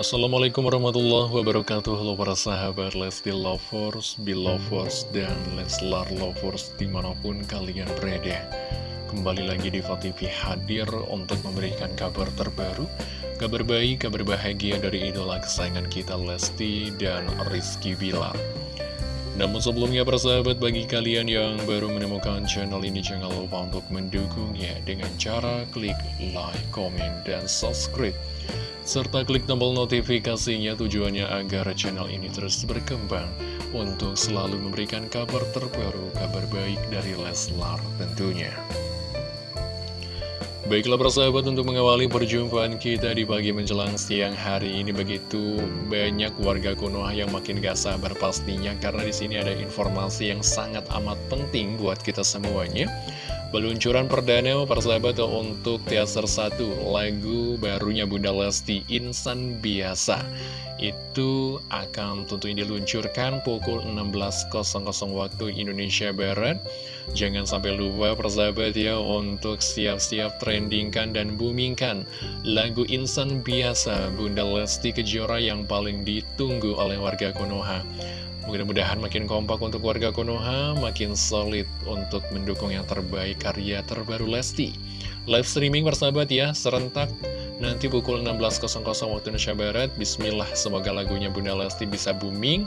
Assalamualaikum warahmatullahi wabarakatuh. Halo para sahabat Lesti Lovers, Belovers, dan Leslar Lovers di mana pun kalian berada. Kembali lagi di TV hadir untuk memberikan kabar terbaru Kabar baik, kabar bahagia dari idola kesayangan kita Lesti dan Rizky Bilar. Namun sebelumnya persahabat bagi kalian yang baru menemukan channel ini jangan lupa untuk mendukungnya dengan cara klik like, comment, dan subscribe serta klik tombol notifikasinya tujuannya agar channel ini terus berkembang untuk selalu memberikan kabar terbaru, kabar baik dari Leslar tentunya. Baiklah persahabat untuk mengawali perjumpaan kita di pagi menjelang siang hari ini begitu banyak warga Konoha yang makin gak sabar pastinya karena di sini ada informasi yang sangat amat penting buat kita semuanya. Peluncuran perdana persahabat untuk teaser 1 lagu barunya Bunda Lesti Insan Biasa. Itu akan tentunya diluncurkan pukul 16.00 waktu Indonesia Barat. Jangan sampai lupa persahabat ya untuk siap-siap trendingkan dan boomingkan lagu Insan Biasa Bunda Lesti Kejora yang paling ditunggu oleh warga Konoha Mudah-mudahan makin kompak untuk warga Konoha, makin solid untuk mendukung yang terbaik karya terbaru Lesti. Live streaming bersahabat ya, serentak nanti pukul 16.00 waktu Indonesia Barat. Bismillah, semoga lagunya Bunda Lesti bisa booming.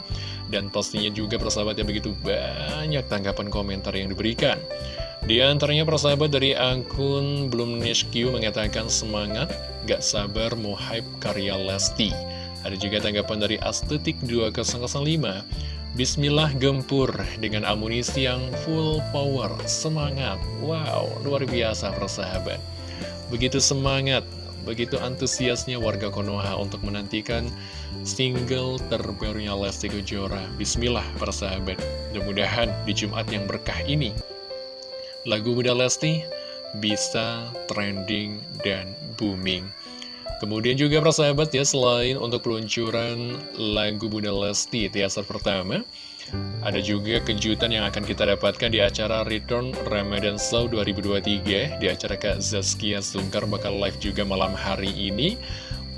Dan pastinya juga persahabat yang begitu banyak tanggapan komentar yang diberikan. Di antaranya persahabat dari akun Bloom mengatakan semangat, gak sabar mau hype karya Lesti. Ada juga tanggapan dari Astetik 2005 Bismillah gempur dengan amunisi yang full power, semangat. Wow, luar biasa persahabat. Begitu semangat, begitu antusiasnya warga Konoha untuk menantikan single terbarunya Lesti Kejora. Bismillah persahabat. Mudah-mudahan di Jumat yang berkah ini, lagu Bunda Lesti bisa trending dan booming. Kemudian juga persahabat ya, selain untuk peluncuran lagu Bunda Lesti teaser pertama, ada juga kejutan yang akan kita dapatkan di acara Return Ramadan Show 2023. Di acara Kak Zaskia Sungkar bakal live juga malam hari ini.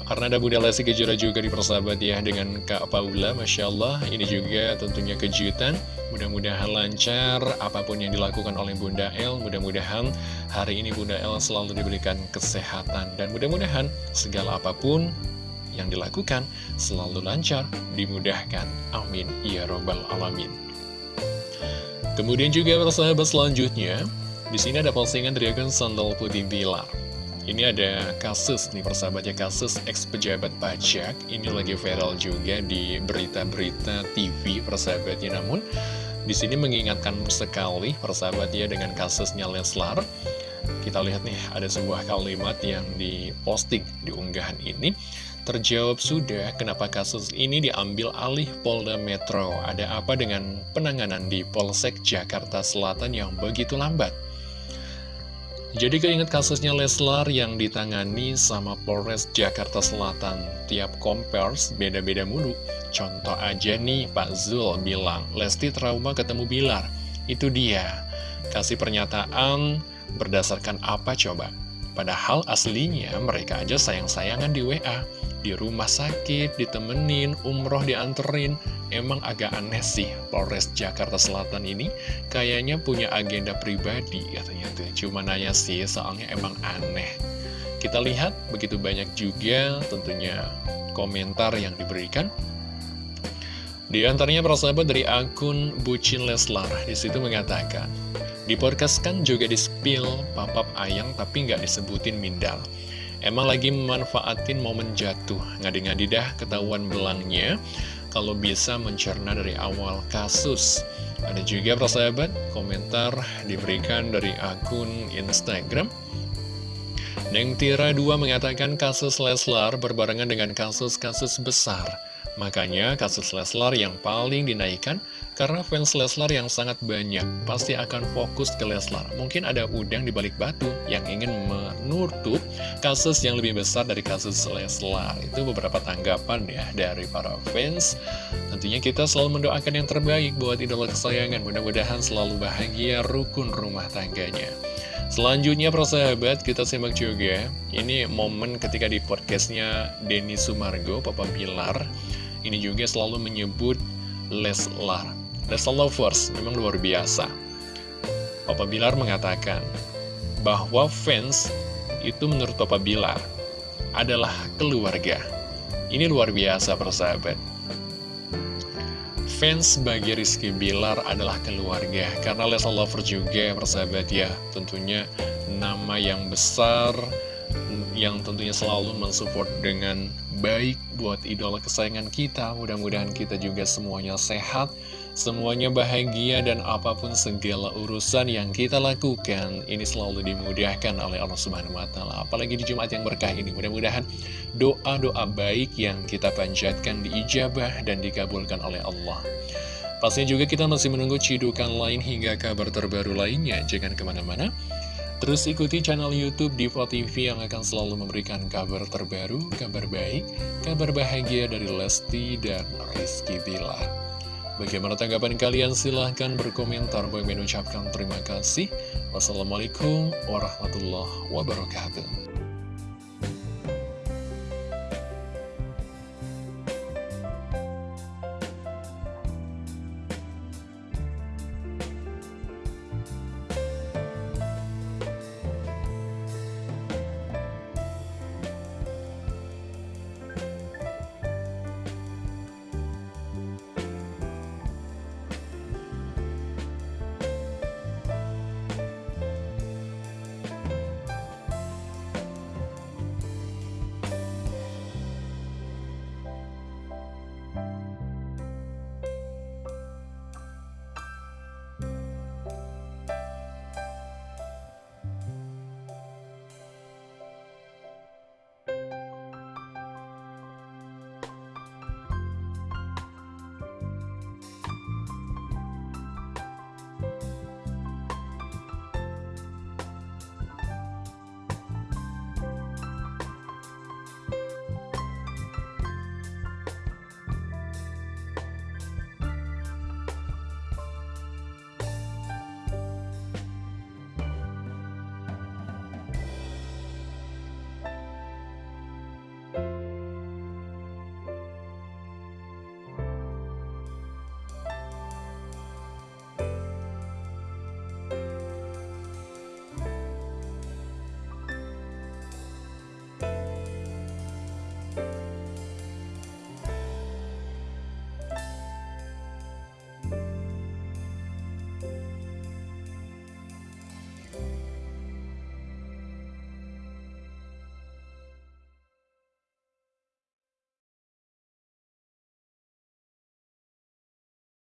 Karena ada Bunda Lesti Kejora juga di persahabat ya dengan Kak Paula, Masya Allah. Ini juga tentunya kejutan. Mudah-mudahan lancar apa pun yang dilakukan oleh Bunda El. Mudah-mudahan hari ini Bunda El selalu diberikan kesehatan. Dan mudah-mudahan segala apa pun yang dilakukan selalu lancar, dimudahkan. Amin. Ya Robbal Alamin. Kemudian juga persahabat selanjutnya, di sini ada postingan dari akun Sandal Putih Bilar. Ini ada kasus nih persahabatnya kasus ex pejabat pajak. Ini lagi viral juga di berita-berita TV persahabatnya. Namun di sini mengingatkan sekali persahabatnya dengan kasusnya Leslar. Kita lihat nih ada sebuah kalimat yang diposting di unggahan ini. Terjawab sudah kenapa kasus ini diambil alih Polda Metro? Ada apa dengan penanganan di Polsek Jakarta Selatan yang begitu lambat jadi keinget kasusnya Leslar yang ditangani sama Polres Jakarta Selatan. Tiap kompers beda-beda mulu. Contoh aja nih Pak Zul bilang, Lesti trauma ketemu Bilar. Itu dia. Kasih pernyataan berdasarkan apa coba? Padahal aslinya mereka aja sayang-sayangan di WA. Di rumah sakit, ditemenin, umroh dianterin. Emang agak aneh sih Polres Jakarta Selatan ini kayaknya punya agenda pribadi katanya tuh. Cuma nanya sih soalnya emang aneh. Kita lihat begitu banyak juga tentunya komentar yang diberikan. Di antaranya persahabat dari akun Bucin Leslar di situ mengatakan di podcast kan juga di spill papap ayang tapi nggak disebutin mindal. Emang lagi memanfaatin momen jatuh, ngadi-ngadi dah ketahuan belangnya kalau bisa mencerna dari awal kasus. Ada juga persahabat, komentar diberikan dari akun Instagram. Neng Tira 2 mengatakan kasus Leslar berbarengan dengan kasus-kasus besar. Makanya kasus Leslar yang paling dinaikkan karena fans Leslar yang sangat banyak pasti akan fokus ke Leslar. Mungkin ada udang di balik batu yang ingin menutup kasus yang lebih besar dari kasus Leslar. Itu beberapa tanggapan ya dari para fans. Tentunya kita selalu mendoakan yang terbaik buat idola kesayangan. Mudah-mudahan selalu bahagia rukun rumah tangganya. Selanjutnya persahabat kita simak juga Ini momen ketika di podcastnya Denny Sumargo, Papa Bilar Ini juga selalu menyebut Leslar. Leslar Lovers memang luar biasa. Papa Bilar mengatakan bahwa fans itu menurut Papa Bilar adalah keluarga. Ini luar biasa persahabat. Fans bagi Rizky Bilar adalah keluarga. Karena Lesa Lover juga persahabat ya. Tentunya nama yang besar Yang tentunya selalu mensupport dengan baik buat idola kesayangan kita. Mudah-mudahan kita juga semuanya sehat Semuanya bahagia dan apa pun segala urusan yang kita lakukan Ini selalu dimudahkan oleh Allah Subhanahu Wa Taala. Apalagi di Jumat yang berkah ini. Mudah-mudahan doa-doa baik yang kita panjatkan diijabah dan dikabulkan oleh Allah. Pastinya juga kita masih menunggu cidukan lain hingga kabar terbaru lainnya. Jangan ke mana-mana Terus ikuti channel Youtube Diva TV yang akan selalu memberikan kabar terbaru, kabar baik, kabar bahagia dari Lesti dan Rizky Bilar. Bagaimana tanggapan kalian? Silahkan berkomentar. Bagi mengucapkan terima kasih. Wassalamualaikum warahmatullahi wabarakatuh.